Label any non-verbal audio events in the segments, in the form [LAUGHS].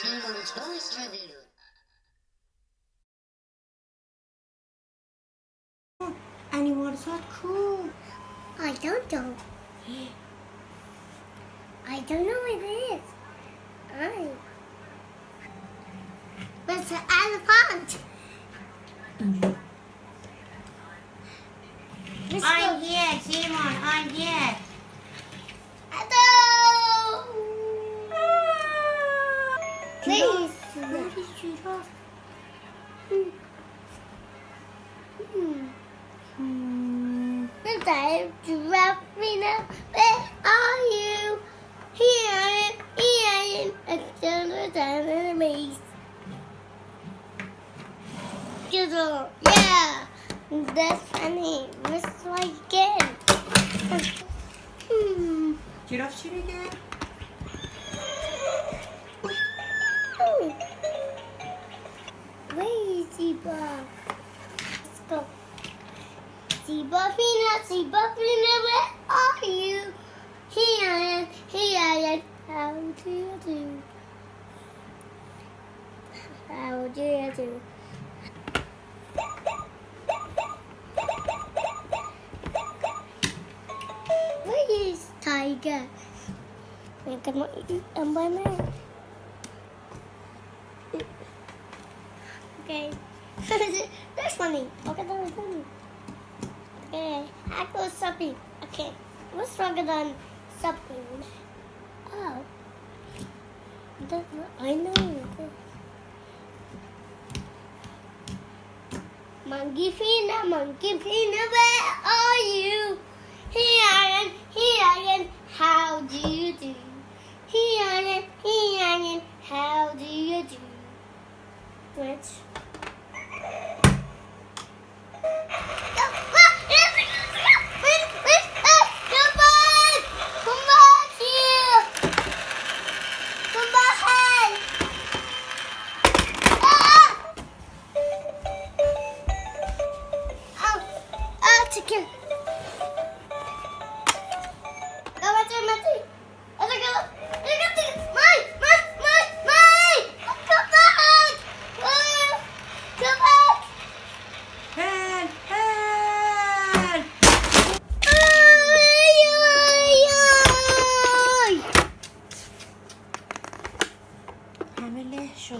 Simon Toys Review. And you want cool. I don't know. I don't know what it is. I. It's an elephant. I'm here, Simon. I'm here. Hmm. Look at giraffe. Where are you? Here I am. Here I am. It's the enemies. Gizzle. Yeah. That's funny. Let's try again. Hmm. Giraffe shoot again. Oh. Where is Zebra? Let's go. Zebra Fina, Zebra Fina, where are you? Here I am, here I am. How do you do? How do you do? Where is Tiger? Kan mau ang mana? Okay. [LAUGHS] That's funny. Okay, that was funny. Okay, I go shopping. Okay, what's stronger than shopping? Oh, I know. Monkey Fina, Monkey Fina, where are you? Here I am, here I am. How do you do? Here I am, here I am. How do you do? Which?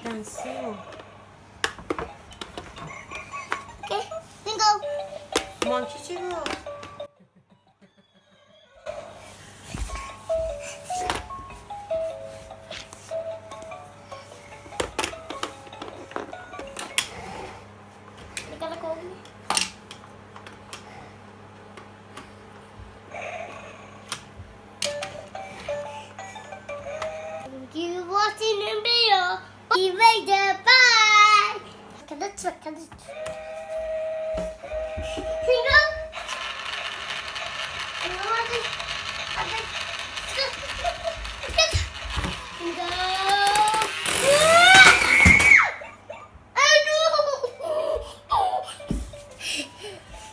Okay, then go. Monkey Chiro. You later. Bye. Try? Can